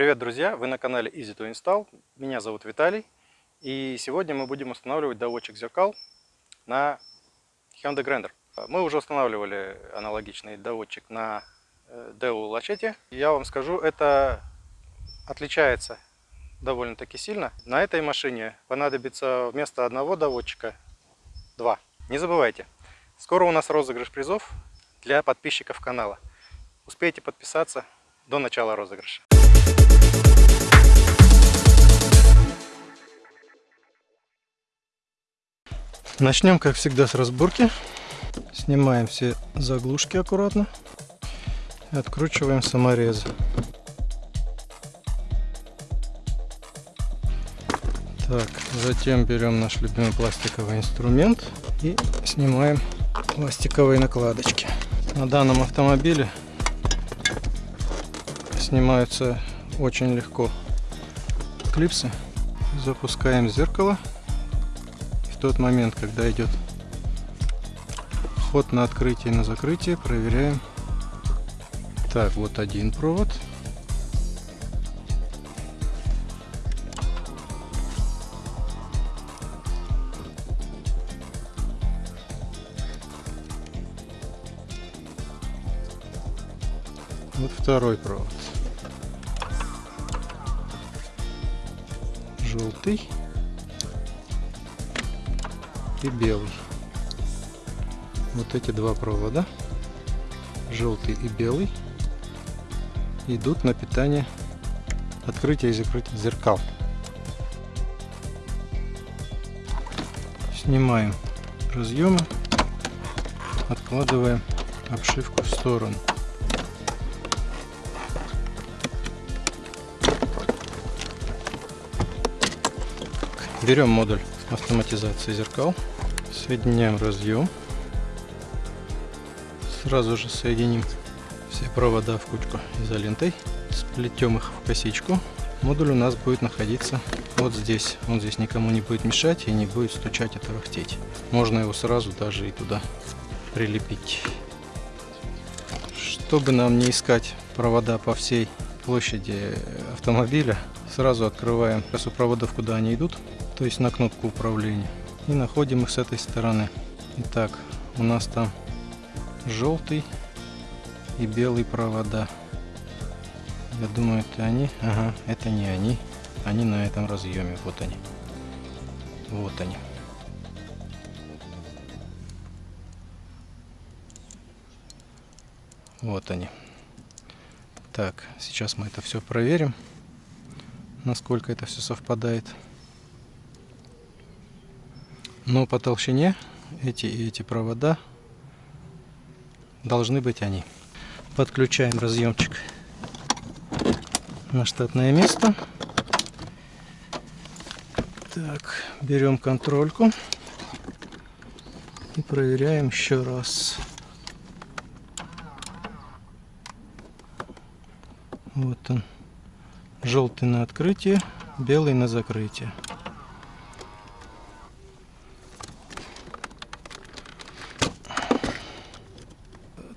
Привет, друзья! Вы на канале Easy to Install. Меня зовут Виталий. И сегодня мы будем устанавливать доводчик зеркал на Hyundai Grandeur. Мы уже устанавливали аналогичный доводчик на Deo Lachete. Я вам скажу, это отличается довольно-таки сильно. На этой машине понадобится вместо одного доводчика два. Не забывайте, скоро у нас розыгрыш призов для подписчиков канала. Успейте подписаться до начала розыгрыша. Начнем, как всегда, с разборки. Снимаем все заглушки аккуратно. И откручиваем саморезы. Так, затем берем наш любимый пластиковый инструмент и снимаем пластиковые накладочки. На данном автомобиле снимаются очень легко клипсы. Запускаем зеркало тот момент, когда идет ход на открытие и на закрытие, проверяем. Так, вот один провод. Вот второй провод. Желтый и белый. Вот эти два провода, желтый и белый, идут на питание открытия и закрытия зеркал. Снимаем разъемы, откладываем обшивку в сторону. Берем модуль автоматизации зеркал. Соединяем разъем. Сразу же соединим все провода в кучку изолентой. Сплетем их в косичку. Модуль у нас будет находиться вот здесь. Он здесь никому не будет мешать и не будет стучать и тарахтеть. Можно его сразу даже и туда прилепить. Чтобы нам не искать провода по всей площади автомобиля, сразу открываем кассу проводов, куда они идут то есть на кнопку управления. И находим их с этой стороны. Итак, у нас там желтый и белый провода. Я думаю, это они. Ага, это не они. Они на этом разъеме. Вот они. Вот они. Вот они. Так, сейчас мы это все проверим, насколько это все совпадает. Но по толщине эти и эти провода должны быть они. Подключаем разъемчик на штатное место. Так, берем контрольку и проверяем еще раз. Вот он. Желтый на открытие, белый на закрытие.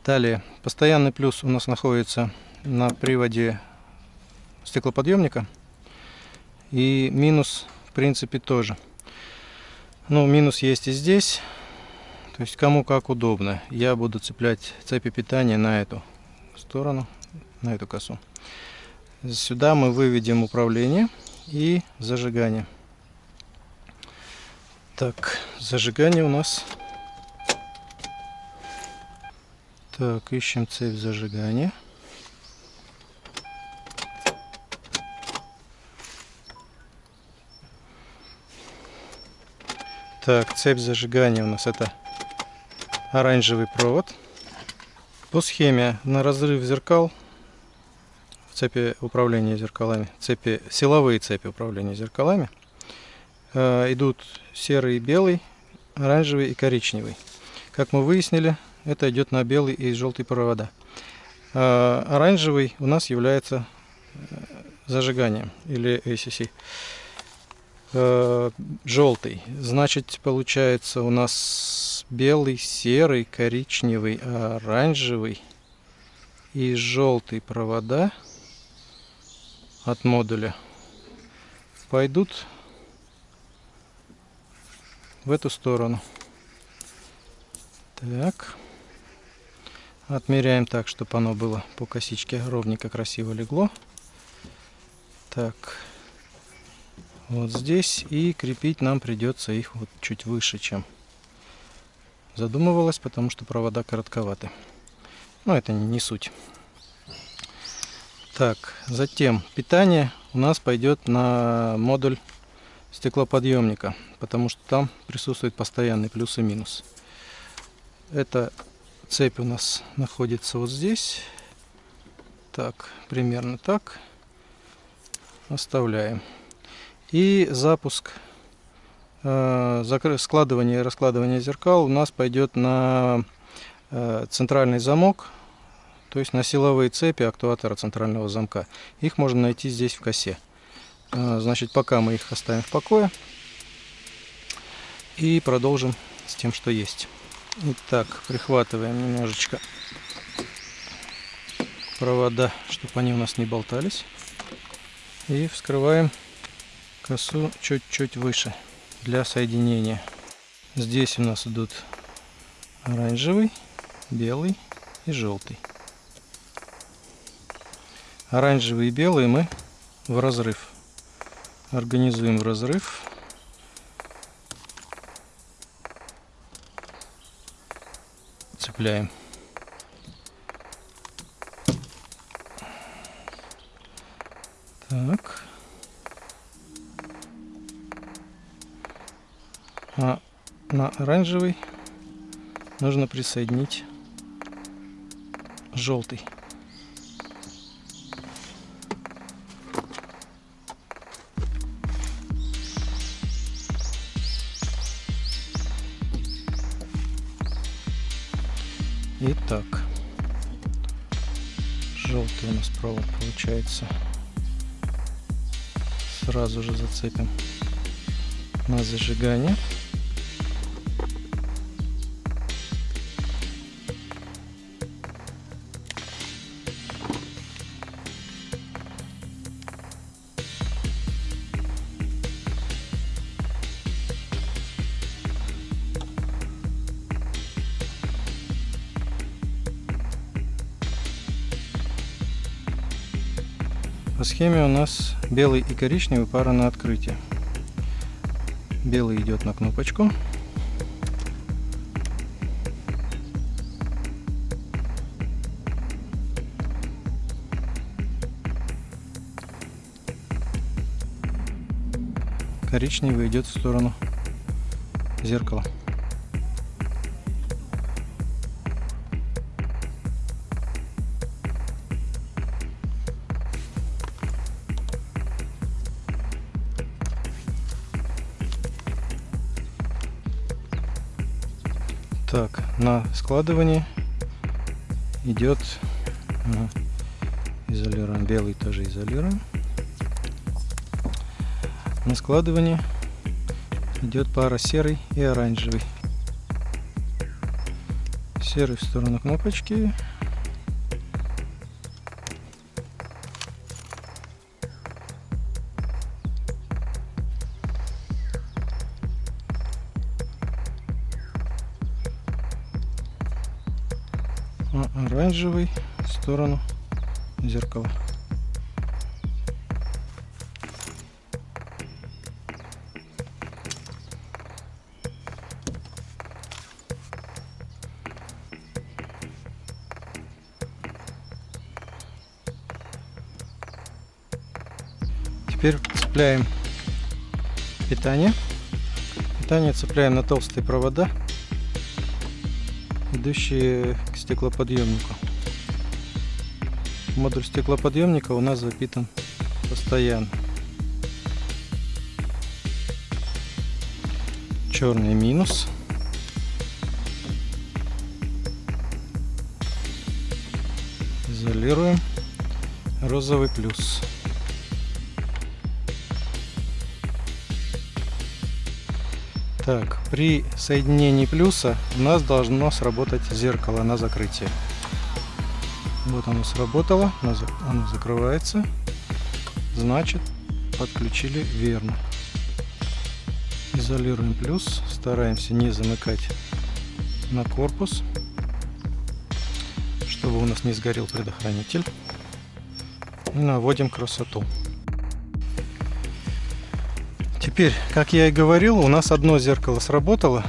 Далее, постоянный плюс у нас находится на приводе стеклоподъемника. И минус, в принципе, тоже. Ну, минус есть и здесь. То есть, кому как удобно. Я буду цеплять цепи питания на эту сторону, на эту косу. Сюда мы выведем управление и зажигание. Так, зажигание у нас Так, ищем цепь зажигания. Так, цепь зажигания у нас это оранжевый провод. По схеме на разрыв зеркал в цепи управления зеркалами, цепи, силовые цепи управления зеркалами э, идут серый и белый, оранжевый и коричневый. Как мы выяснили, это идет на белый и желтый провода. А оранжевый у нас является э, зажиганием или ACC. А, желтый, значит получается у нас белый, серый, коричневый, оранжевый и желтый провода от модуля пойдут в эту сторону. Так. Отмеряем так, чтобы оно было по косичке ровненько красиво легло. Так. Вот здесь. И крепить нам придется их вот чуть выше, чем задумывалось, потому что провода коротковаты. Но это не суть. Так, затем питание у нас пойдет на модуль стеклоподъемника, потому что там присутствует постоянный плюс и минус. Эта цепь у нас находится вот здесь. Так, примерно так. Оставляем. И запуск, э, складывание и раскладывание зеркал у нас пойдет на э, центральный замок, то есть на силовые цепи актуатора центрального замка. Их можно найти здесь в косе. Э, значит, пока мы их оставим в покое. И продолжим с тем, что есть. Итак, прихватываем немножечко провода, чтобы они у нас не болтались. И вскрываем косу чуть-чуть выше для соединения. Здесь у нас идут оранжевый, белый и желтый. Оранжевый и белый мы в разрыв. Организуем в разрыв. Цепляем. Так. А на оранжевый нужно присоединить желтый. Получается. Сразу же зацепим на зажигание. По схеме у нас белый и коричневый пара на открытие. Белый идет на кнопочку. Коричневый идет в сторону зеркала. На складывание идет ага, изолируем. Белый тоже изолируем. На складывание идет пара серый и оранжевый. Серый в сторону кнопочки, оранжевый в сторону зеркала. Теперь цепляем питание. Питание цепляем на толстые провода идущие к стеклоподъемнику. Модуль стеклоподъемника у нас запитан постоянно. Черный минус. Изолируем. Розовый плюс. Так, при соединении плюса у нас должно сработать зеркало на закрытие. Вот оно сработало, оно закрывается. значит подключили верно. Изолируем плюс, стараемся не замыкать на корпус, чтобы у нас не сгорел предохранитель. И наводим красоту. Теперь, как я и говорил, у нас одно зеркало сработало,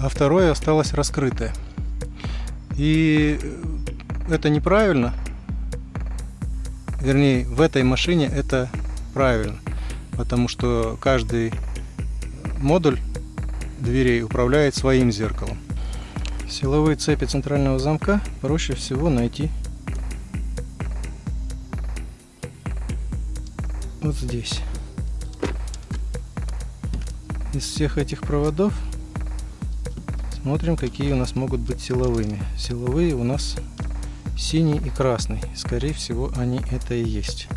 а второе осталось раскрытое. И это неправильно. Вернее, в этой машине это правильно. Потому что каждый модуль дверей управляет своим зеркалом. Силовые цепи центрального замка проще всего найти вот здесь. Из всех этих проводов смотрим, какие у нас могут быть силовыми. Силовые у нас синий и красный. Скорее всего, они это и есть.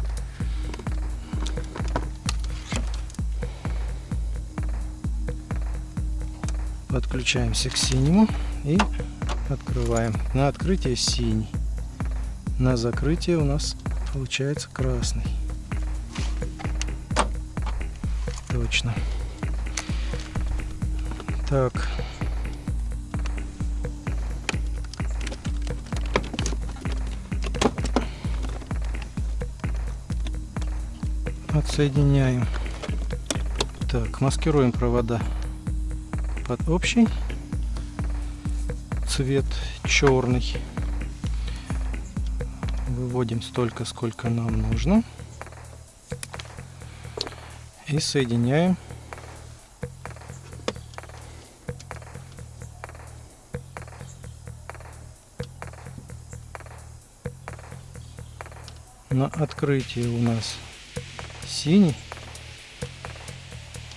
подключаемся к синему и открываем. На открытие синий. На закрытие у нас получается красный. Точно. Так. Отсоединяем. Так, маскируем провода под общий цвет черный. Выводим столько, сколько нам нужно. И соединяем на открытии у нас синий,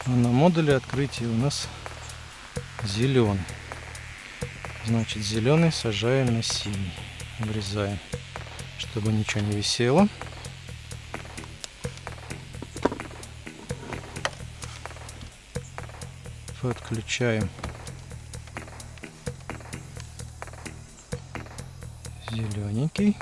а на модуле открытия у нас зеленый. Значит, зеленый сажаем на синий. Врезаем, чтобы ничего не висело. Подключаем зелененький.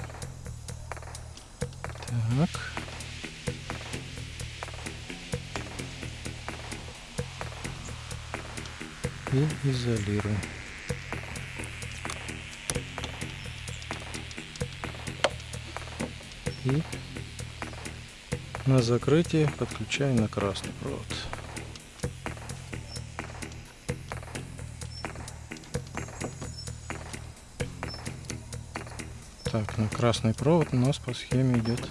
И изолируем. И на закрытие подключаем на красный провод. Так, на красный провод у нас по схеме идет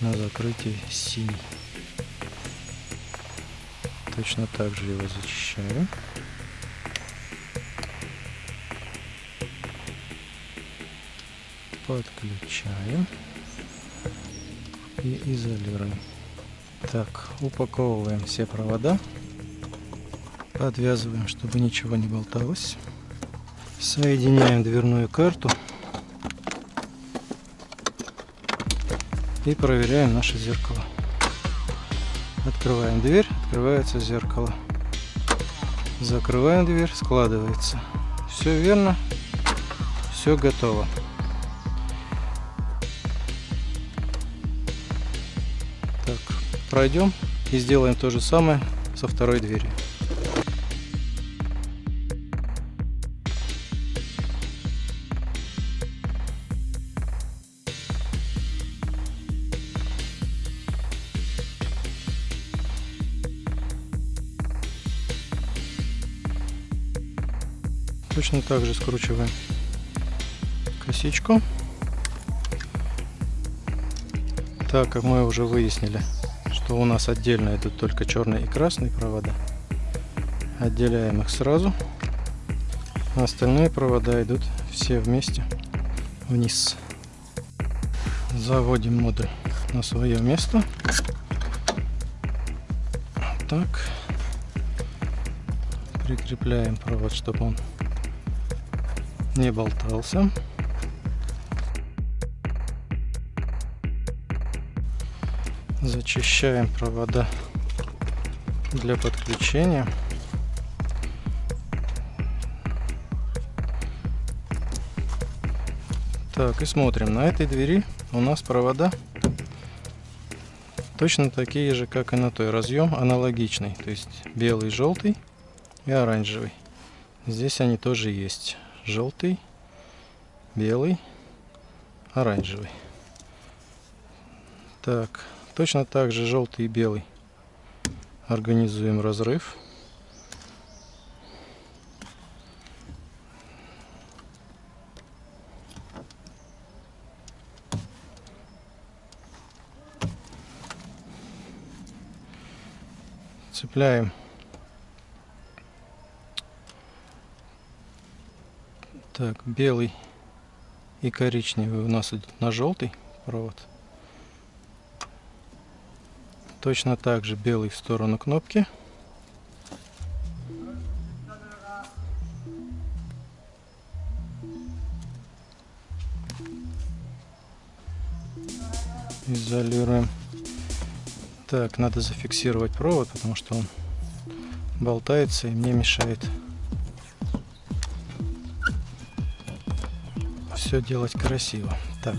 на закрытие синий. Точно так же его зачищаем. Подключаем и изолируем. Так, упаковываем все провода, подвязываем, чтобы ничего не болталось. Соединяем дверную карту и проверяем наше зеркало. Открываем дверь, открывается зеркало. Закрываем дверь, складывается. Все верно, все готово. Пройдем и сделаем то же самое со второй дверью. Точно так же скручиваем косичку. Так как мы уже выяснили, что у нас отдельно идут только черные и красные провода. Отделяем их сразу. А остальные провода идут все вместе вниз. Заводим модуль на свое место. Так. Прикрепляем провод, чтобы он не болтался. Зачищаем провода для подключения. Так, и смотрим. На этой двери у нас провода точно такие же, как и на той. Разъем аналогичный, то есть белый, желтый и оранжевый. Здесь они тоже есть. Желтый, белый, оранжевый. Так, точно так же желтый и белый. Организуем разрыв. цепляем так белый и коричневый у нас идет на желтый провод точно так же белый в сторону кнопки изолируем так, надо зафиксировать провод, потому что он болтается и мне мешает все делать красиво. Так.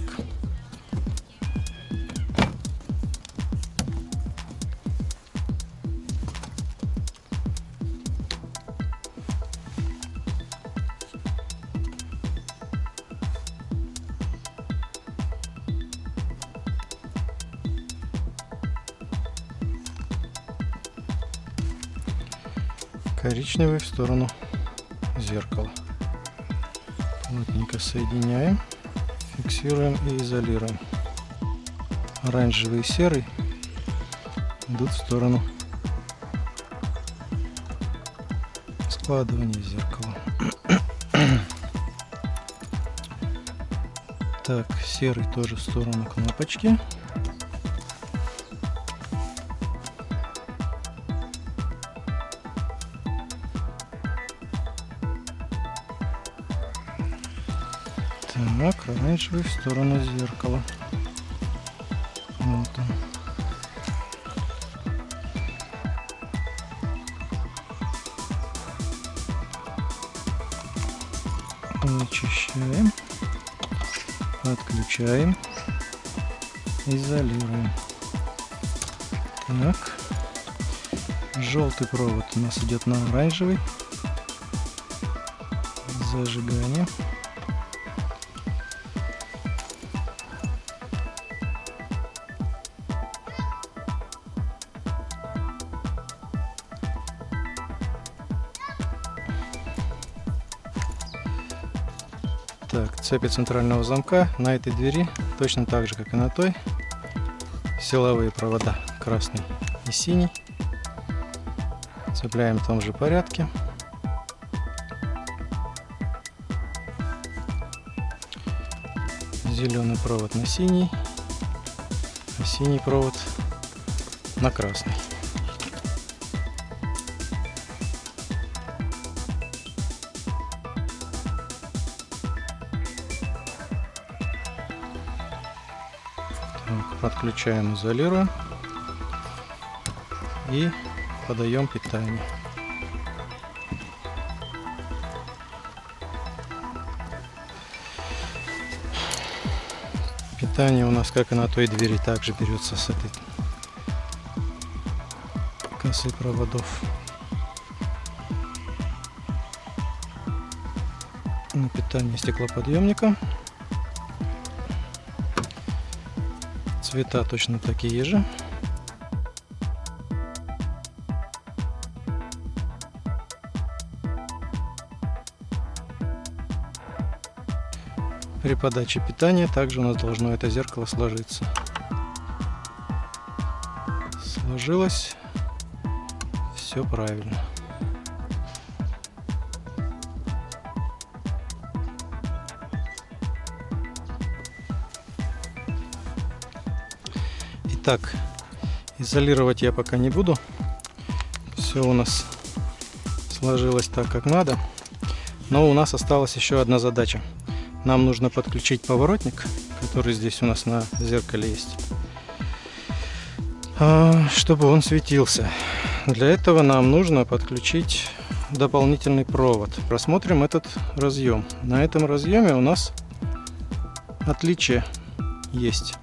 Коричневый в сторону зеркала. Плотненько соединяем, фиксируем и изолируем. Оранжевый и серый идут в сторону складывания зеркала. Так, серый тоже в сторону кнопочки. Оранжевый в сторону зеркала. Вот он. Вычищаем, отключаем, изолируем. Так, желтый провод у нас идет на оранжевый. Зажигание. Цепи центрального замка на этой двери точно так же, как и на той. Силовые провода красный и синий. Цепляем в том же порядке. Зеленый провод на синий, а синий провод на красный. Подключаем, изолируем и подаем питание. Питание у нас, как и на той двери, также берется с этой косы проводов. На питание стеклоподъемника. Цвета точно такие же. При подаче питания также у нас должно это зеркало сложиться. Сложилось. Все правильно. Так, изолировать я пока не буду. Все у нас сложилось так, как надо. Но у нас осталась еще одна задача. Нам нужно подключить поворотник, который здесь у нас на зеркале есть, а, чтобы он светился. Для этого нам нужно подключить дополнительный провод. Просмотрим этот разъем. На этом разъеме у нас отличие есть.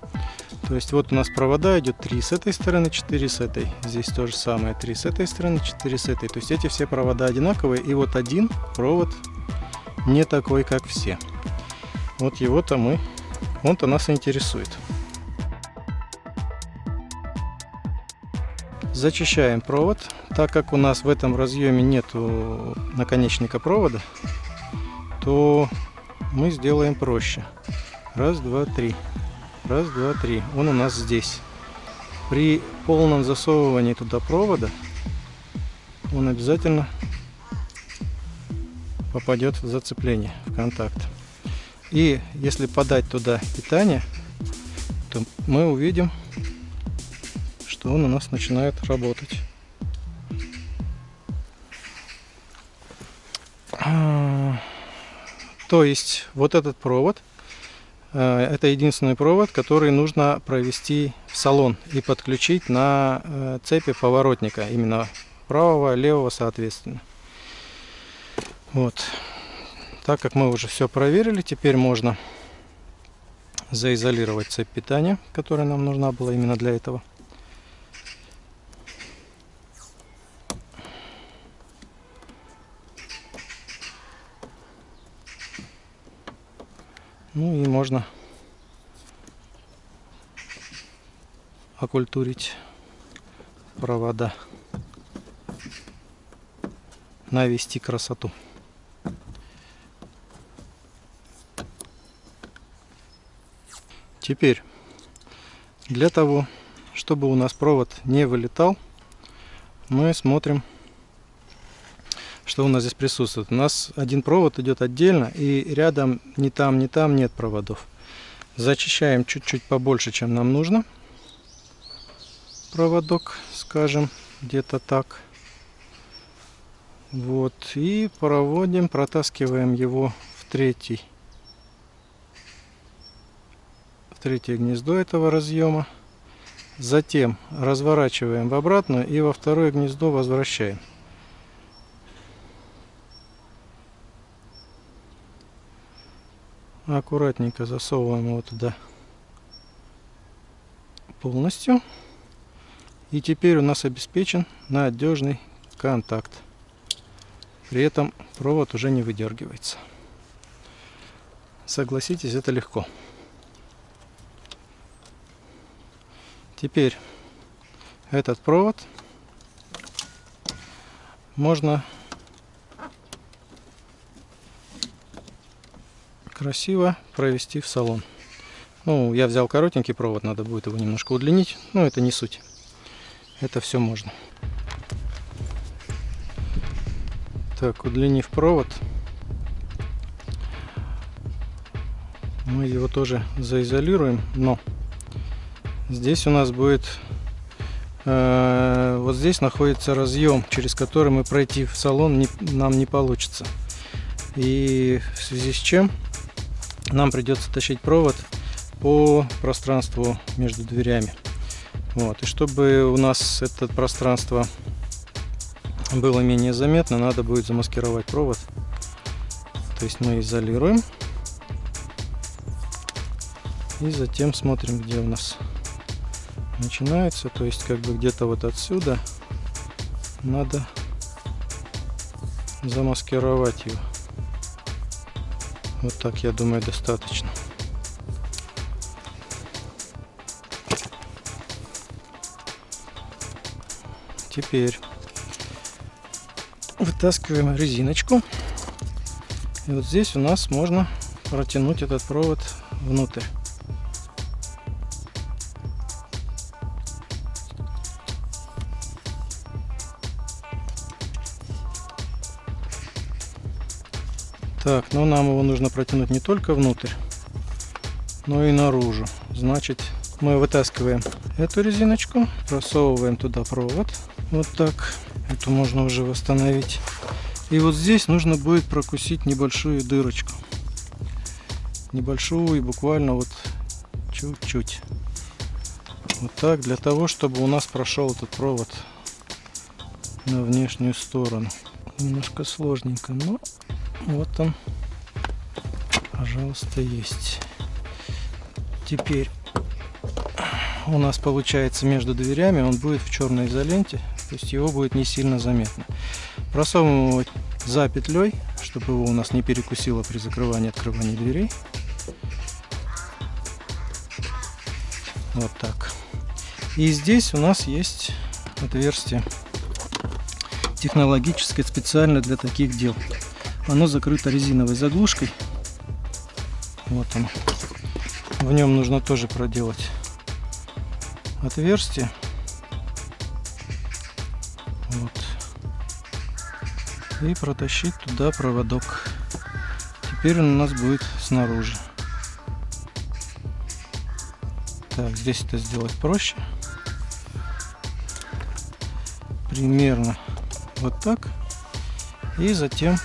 То есть вот у нас провода идет 3 с этой стороны, 4 с этой. Здесь то же самое, 3 с этой стороны, 4 с этой. То есть эти все провода одинаковые. И вот один провод не такой, как все. Вот его-то мы, он-то нас интересует. Зачищаем провод. Так как у нас в этом разъеме нету наконечника провода, то мы сделаем проще. Раз, два, три. Раз, два, три. Он у нас здесь. При полном засовывании туда провода он обязательно попадет в зацепление, в контакт. И если подать туда питание, то мы увидим, что он у нас начинает работать. А, то есть вот этот провод это единственный провод, который нужно провести в салон и подключить на э, цепи поворотника, именно правого, левого соответственно. Вот. Так как мы уже все проверили, теперь можно заизолировать цепь питания, которая нам нужна была именно для этого. Ну и можно окультурить провода, навести красоту. Теперь, для того, чтобы у нас провод не вылетал, мы смотрим что у нас здесь присутствует. У нас один провод идет отдельно, и рядом ни там, ни там нет проводов. Зачищаем чуть-чуть побольше, чем нам нужно. Проводок, скажем, где-то так. Вот, и проводим, протаскиваем его в третий, в третье гнездо этого разъема. Затем разворачиваем в обратную и во второе гнездо возвращаем. Аккуратненько засовываем его туда полностью. И теперь у нас обеспечен надежный контакт. При этом провод уже не выдергивается. Согласитесь, это легко. Теперь этот провод можно красиво провести в салон. Ну, я взял коротенький провод, надо будет его немножко удлинить, но это не суть. Это все можно. Так, удлинив провод, мы его тоже заизолируем, но здесь у нас будет э, вот здесь находится разъем, через который мы пройти в салон не, нам не получится. И в связи с чем нам придется тащить провод по пространству между дверями. Вот. И чтобы у нас это пространство было менее заметно, надо будет замаскировать провод. То есть мы изолируем. И затем смотрим, где у нас начинается. То есть как бы где-то вот отсюда надо замаскировать его. Вот так, я думаю, достаточно. Теперь вытаскиваем резиночку. И вот здесь у нас можно протянуть этот провод внутрь. Так, но нам его нужно протянуть не только внутрь, но и наружу. Значит, мы вытаскиваем эту резиночку, просовываем туда провод. Вот так. Эту можно уже восстановить. И вот здесь нужно будет прокусить небольшую дырочку. Небольшую, буквально вот чуть-чуть. Вот так, для того, чтобы у нас прошел этот провод на внешнюю сторону. Немножко сложненько, но вот он, пожалуйста, есть. Теперь у нас получается между дверями, он будет в черной изоленте, то есть его будет не сильно заметно. Просовываем его за петлей, чтобы его у нас не перекусило при закрывании и открывании дверей. Вот так. И здесь у нас есть отверстие технологическое специально для таких дел. Оно закрыто резиновой заглушкой. Вот он. В нем нужно тоже проделать отверстие. Вот. И протащить туда проводок. Теперь он у нас будет снаружи. Так, здесь это сделать проще. Примерно вот так. И затем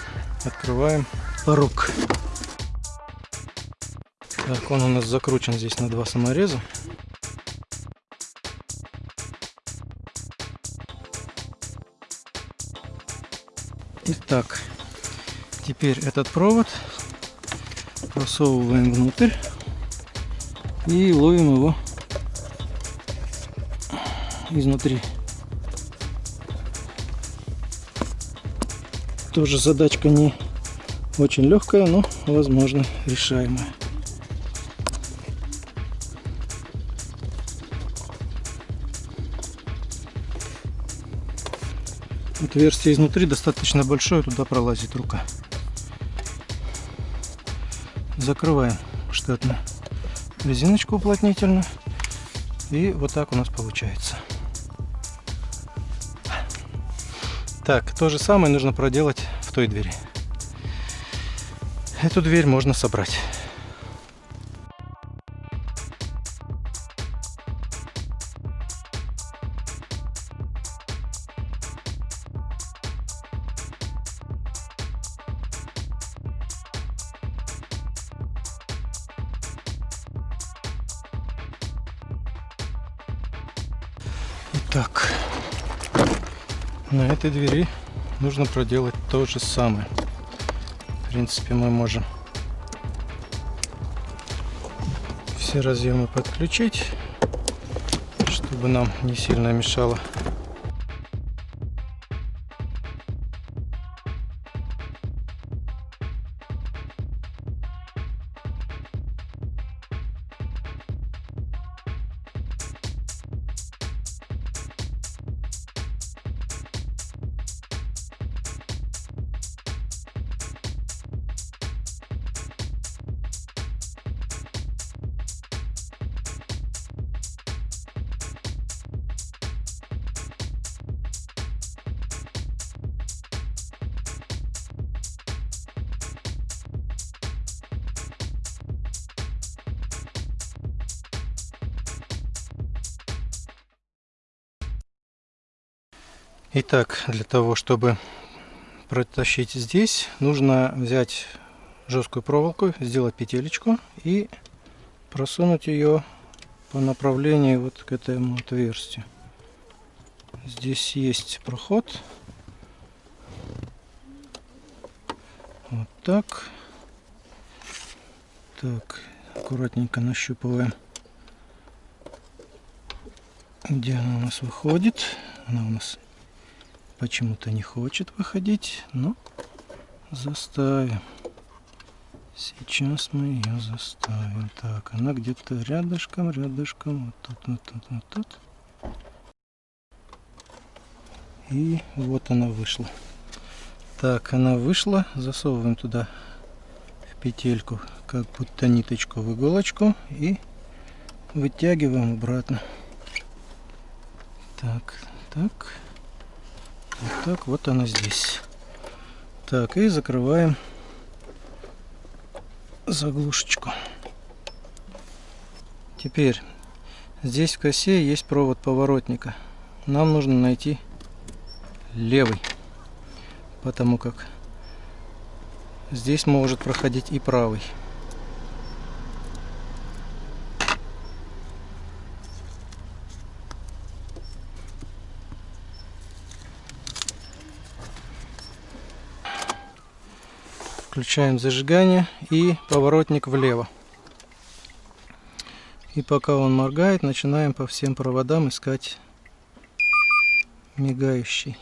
открываем порог. Так, он у нас закручен здесь на два самореза. Итак, теперь этот провод просовываем внутрь и ловим его изнутри. Тоже задачка не очень легкая, но возможно решаемая. Отверстие изнутри достаточно большое, туда пролазит рука. Закрываем штатно резиночку уплотнительную. И вот так у нас получается. Так, то же самое нужно проделать той двери. Эту дверь можно собрать. Так, на этой двери нужно проделать то же самое. В принципе, мы можем все разъемы подключить, чтобы нам не сильно мешало Итак, для того, чтобы протащить здесь, нужно взять жесткую проволоку, сделать петелечку и просунуть ее по направлению вот к этому отверстию. Здесь есть проход. Вот так. Так, аккуратненько нащупываем, где она у нас выходит. Она у нас почему-то не хочет выходить, но заставим. Сейчас мы ее заставим. Так, она где-то рядышком, рядышком, вот тут, вот тут, вот тут. И вот она вышла. Так, она вышла. Засовываем туда в петельку, как будто ниточку в иголочку. И вытягиваем обратно. Так, так. Вот так вот она здесь. Так, и закрываем заглушечку. Теперь здесь в косе есть провод поворотника. Нам нужно найти левый, потому как здесь может проходить и правый. Включаем зажигание и поворотник влево. И пока он моргает, начинаем по всем проводам искать мигающий.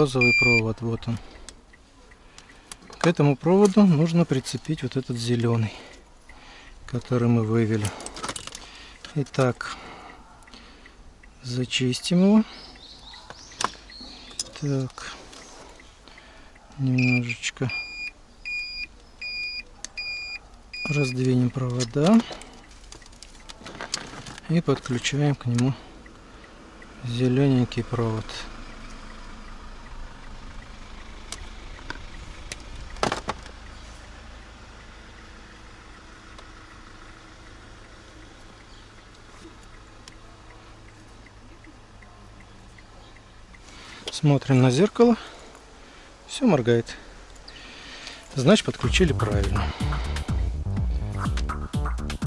Розовый провод вот он. К этому проводу нужно прицепить вот этот зеленый который мы вывели. Итак зачистим его. Так немножечко раздвинем провода и подключаем к нему зелененький провод Смотрим на зеркало. Все моргает. Значит, подключили правильно.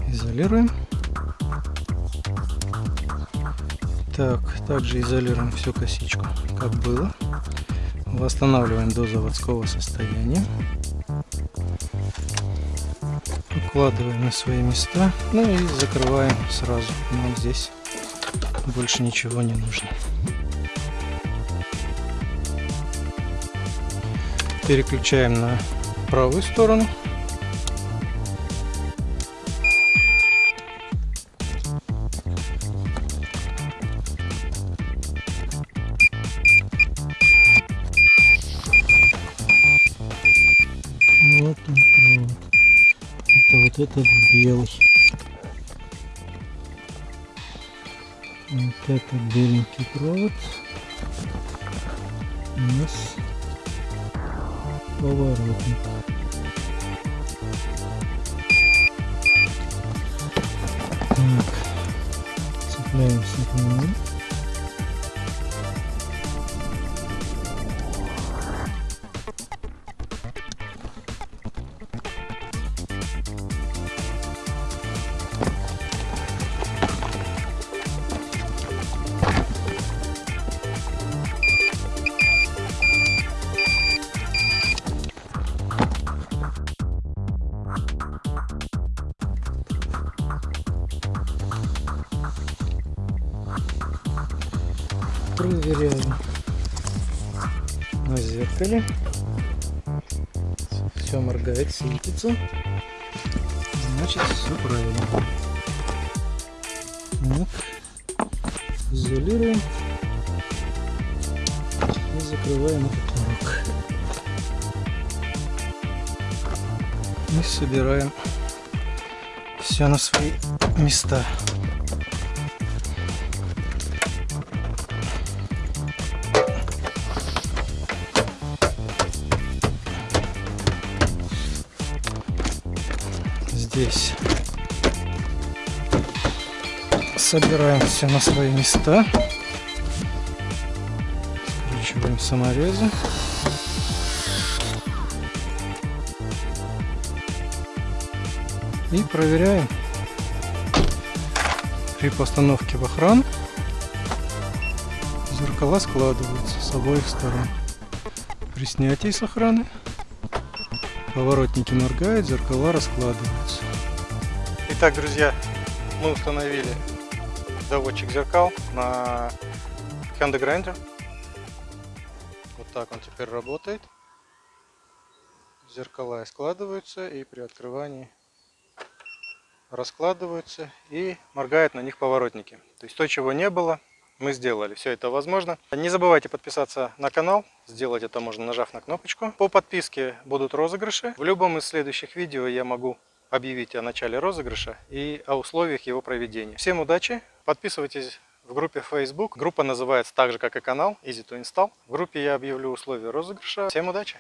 Изолируем. Так, также изолируем всю косичку, как было. Восстанавливаем до заводского состояния. Укладываем на свои места. Ну и закрываем сразу. Нам здесь больше ничего не нужно. Переключаем на правую сторону. Вот он провод. Это вот этот белый. Вот этот беленький провод у нас поворотник. Так, проверяем на зеркале. Все моргает, светится. Значит, все правильно. Вот. Изолируем и закрываем этот урок. И собираем все на свои места. Здесь. Собираем все на свои места. Скручиваем саморезы и проверяем при постановке в охрану. Зеркала складываются с обоих сторон. При снятии с охраны Поворотники моргают, зеркала раскладываются. Итак, друзья, мы установили доводчик зеркал на Hyundai Grandeur. Вот так он теперь работает. Зеркала складываются и при открывании раскладываются и моргают на них поворотники. То есть то, чего не было, мы сделали. Все это возможно. Не забывайте подписаться на канал. Сделать это можно нажав на кнопочку. По подписке будут розыгрыши. В любом из следующих видео я могу объявить о начале розыгрыша и о условиях его проведения. Всем удачи! Подписывайтесь в группе Facebook. Группа называется так же, как и канал Easy to Install. В группе я объявлю условия розыгрыша. Всем удачи!